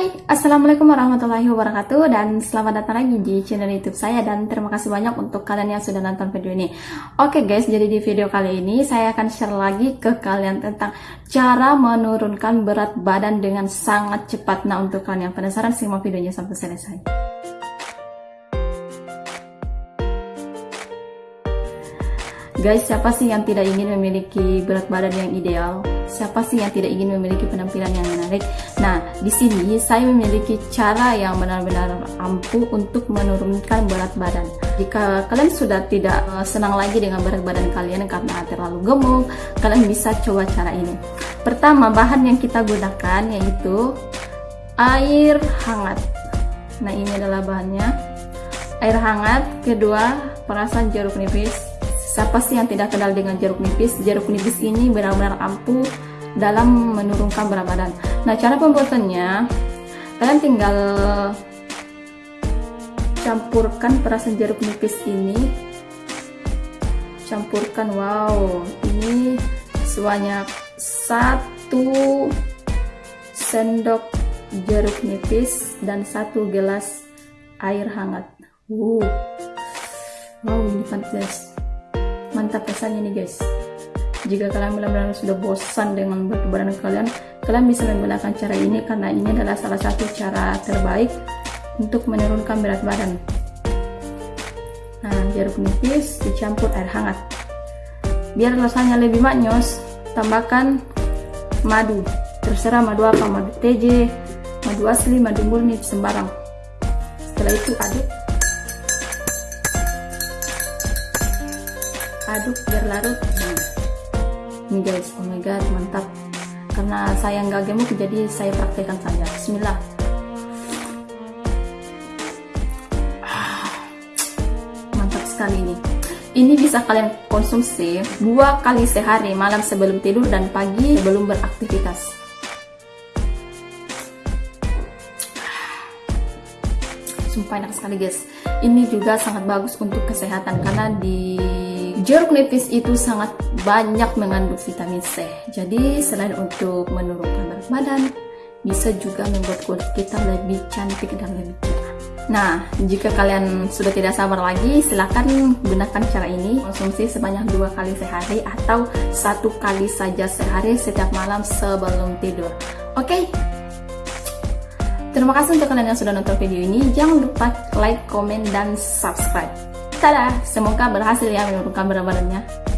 Hai, Assalamualaikum warahmatullahi wabarakatuh dan selamat datang lagi di channel youtube saya dan terima kasih banyak untuk kalian yang sudah nonton video ini. Oke guys, jadi di video kali ini saya akan share lagi ke kalian tentang cara menurunkan berat badan dengan sangat cepat. Nah untuk kalian yang penasaran simak videonya sampai selesai. Guys, siapa sih yang tidak ingin memiliki berat badan yang ideal? Siapa sih yang tidak ingin memiliki penampilan yang menarik? Nah, di sini saya memiliki cara yang benar-benar ampuh untuk menurunkan berat badan. Jika kalian sudah tidak eh, senang lagi dengan berat badan kalian karena terlalu gemuk, kalian bisa coba cara ini. Pertama, bahan yang kita gunakan yaitu air hangat. Nah, ini adalah bahannya. Air hangat, kedua, perasan jeruk nipis, Siapa sih yang tidak kenal dengan jeruk nipis? Jeruk nipis ini benar-benar ampuh dalam menurunkan berat badan. Nah, cara pembuatannya, kalian tinggal campurkan perasan jeruk nipis ini. Campurkan, wow, ini sebanyak satu sendok jeruk nipis dan satu gelas air hangat. Wow, wow ini pantas mantap rasanya nih guys. Jika kalian benar-benar sudah bosan dengan berat badan kalian kalian bisa menggunakan cara ini karena ini adalah salah satu cara terbaik untuk menurunkan berat badan. Nah jeruk nipis dicampur air hangat. Biar rasanya lebih maknyos tambahkan madu. Terserah madu apa madu TJ madu asli madu murni sembarang. Setelah itu aduk aduk biar larut. Nah, ini guys oh my god mantap. Karena saya nggak gemuk jadi saya praktekkan saja. Bismillah. Ah, mantap sekali ini. Ini bisa kalian konsumsi dua kali sehari malam sebelum tidur dan pagi sebelum beraktivitas. Sumpah enak sekali guys. Ini juga sangat bagus untuk kesehatan karena di Jeruk nipis itu sangat banyak mengandung vitamin C. Jadi selain untuk menurunkan berat badan, bisa juga membuat kulit kita lebih cantik dan lebih cerah. Nah, jika kalian sudah tidak sabar lagi, silahkan gunakan cara ini. Konsumsi sebanyak dua kali sehari atau satu kali saja sehari setiap malam sebelum tidur. Oke? Okay? Terima kasih untuk kalian yang sudah nonton video ini. Jangan lupa like, komen, dan subscribe. Tada! Semoga berhasil ya menurunkan berat badannya.